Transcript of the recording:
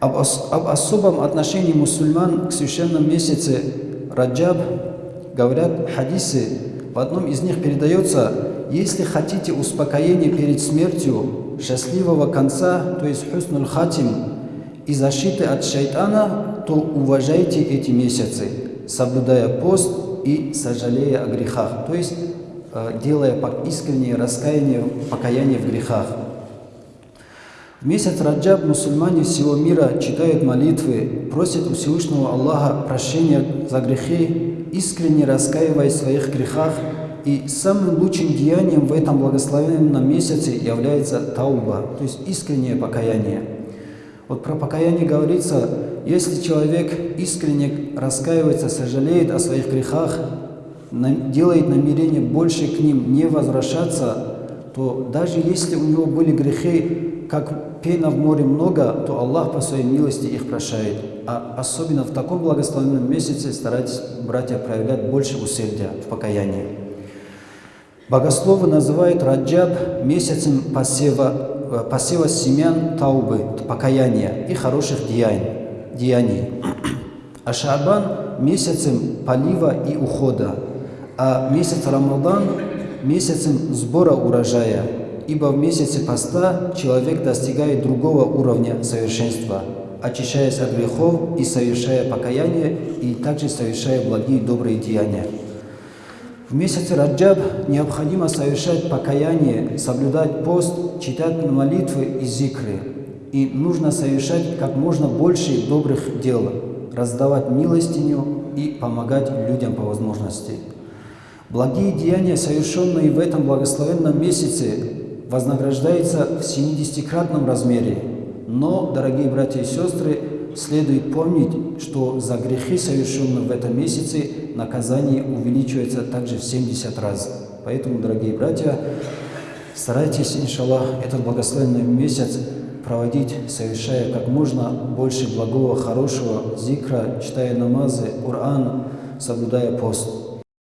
Об, ос- об особом отношении мусульман к священному месяце Раджаб говорят хадисы. В одном из них передается, если хотите успокоения перед смертью, счастливого конца, то есть хуснул хатим, и защиты от шайтана, то уважайте эти месяцы, соблюдая пост и сожалея о грехах, то есть э, делая искреннее раскаяние, покаяние в грехах. В месяц Раджаб мусульмане всего мира читают молитвы, просят у Всевышнего Аллаха прощения за грехи, искренне раскаиваясь в своих грехах, и самым лучшим деянием в этом благословенном месяце является тауба, то есть искреннее покаяние. Вот про покаяние говорится, если человек искренне раскаивается, сожалеет о своих грехах, делает намерение больше к ним не возвращаться, то даже если у него были грехи, как пена в море много, то Аллах по своей милости их прощает. А особенно в таком благословенном месяце старайтесь, братья, проявлять больше усердия в покаянии. Богословы называют Раджаб месяцем посева, э, посева семян таубы, покаяния и хороших деяний. деяний. А Шабан месяцем полива и ухода, а месяц Рамадан месяцем сбора урожая, ибо в месяце поста человек достигает другого уровня совершенства, очищаясь от грехов и совершая покаяние, и также совершая благие добрые деяния. В месяце Раджаб необходимо совершать покаяние, соблюдать пост, читать молитвы и зикры. И нужно совершать как можно больше добрых дел, раздавать милостиню и помогать людям по возможности. Благие деяния, совершенные в этом благословенном месяце, вознаграждаются в 70-кратном размере. Но, дорогие братья и сестры, следует помнить, что за грехи, совершенные в этом месяце, наказание увеличивается также в 70 раз. Поэтому, дорогие братья, старайтесь, иншаллах, этот благословенный месяц проводить, совершая как можно больше благого, хорошего зикра, читая намазы, Коран, соблюдая пост.